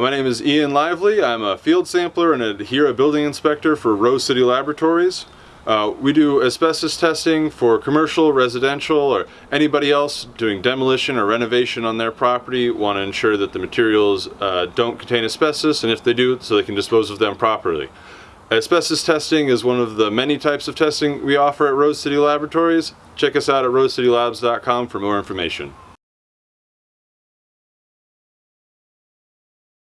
My name is Ian Lively. I'm a field sampler and a HERA building inspector for Rose City Laboratories. Uh, we do asbestos testing for commercial, residential, or anybody else doing demolition or renovation on their property. Want to ensure that the materials uh, don't contain asbestos, and if they do, so they can dispose of them properly. Asbestos testing is one of the many types of testing we offer at Rose City Laboratories. Check us out at rosecitylabs.com for more information.